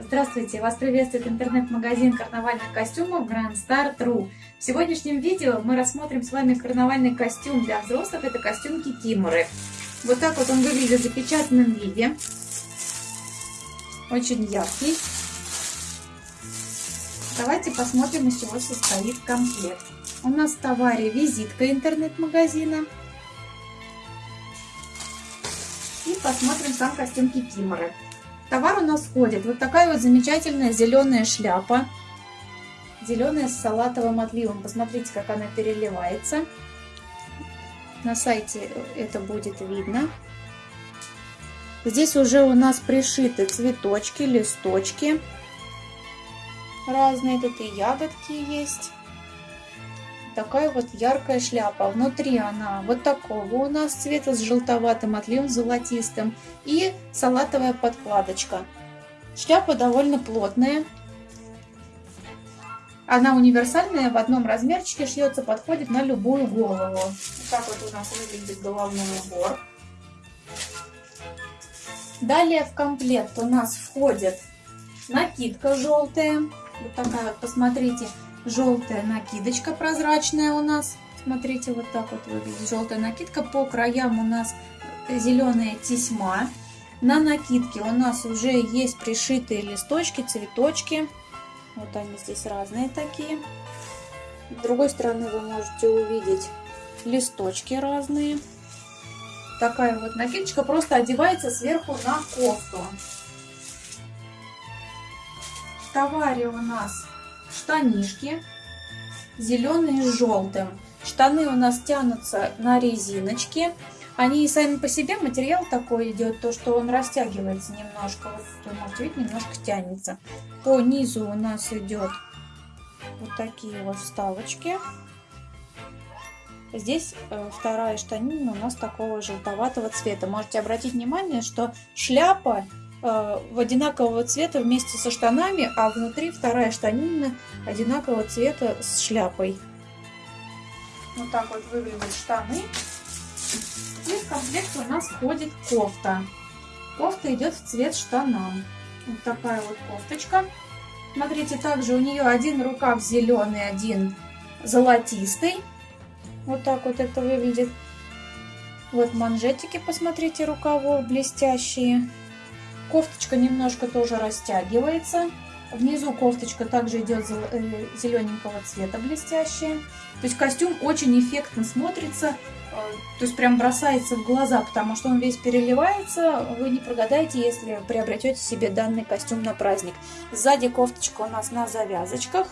Здравствуйте! Вас приветствует интернет-магазин карнавальных костюмов Grand Star.ru. В сегодняшнем видео мы рассмотрим с вами карнавальный костюм для взрослых. Это костюм кикиморы. Вот так вот он выглядит в запечатанном виде. Очень яркий. Давайте посмотрим, из чего состоит комплект. У нас в товаре визитка интернет-магазина. И посмотрим сам костюм кикиморы товар у нас входит вот такая вот замечательная зеленая шляпа. Зеленая с салатовым отливом. Посмотрите, как она переливается. На сайте это будет видно. Здесь уже у нас пришиты цветочки, листочки. Разные тут и ягодки есть. Такая вот яркая шляпа. Внутри она вот такого у нас цвета с желтоватым отливом, золотистым. И салатовая подкладочка. Шляпа довольно плотная. Она универсальная, в одном размерчике шьется, подходит на любую голову. Так вот у нас выглядит головной убор. Далее в комплект у нас входит накидка желтая. Вот такая вот, посмотрите, желтая накидочка прозрачная у нас. Смотрите, вот так вот выглядит желтая накидка. По краям у нас зеленая тесьма. На накидке у нас уже есть пришитые листочки, цветочки. Вот они здесь разные такие. С другой стороны вы можете увидеть листочки разные. Такая вот накидочка просто одевается сверху на кофту. В товаре у нас штанишки зеленые с желтым. Штаны у нас тянутся на резиночке. Они сами по себе, материал такой идет, то что он растягивается немножко. Вот вы можете видеть, немножко тянется. По низу у нас идет вот такие вот вставочки. Здесь э, вторая штанина у нас такого желтоватого цвета. Можете обратить внимание, что шляпа в одинакового цвета вместе со штанами, а внутри вторая штанина одинакового цвета с шляпой. Вот так вот выглядят штаны. И в комплект у нас входит кофта. Кофта идет в цвет штанам. Вот такая вот кофточка. Смотрите, также у нее один рукав зеленый, один золотистый. Вот так вот это выглядит. Вот манжетики, посмотрите, рукавов блестящие. Кофточка немножко тоже растягивается. Внизу кофточка также идет э, зелененького цвета блестящая. То есть костюм очень эффектно смотрится, э, то есть прям бросается в глаза, потому что он весь переливается. Вы не прогадаете, если приобретете себе данный костюм на праздник. Сзади кофточка у нас на завязочках.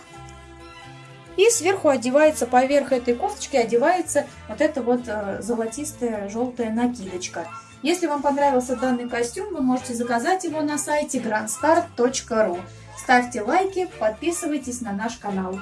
И сверху одевается, поверх этой кофточки одевается вот эта вот э, золотистая желтая накидочка. Если вам понравился данный костюм, вы можете заказать его на сайте grandstart.ru. Ставьте лайки, подписывайтесь на наш канал.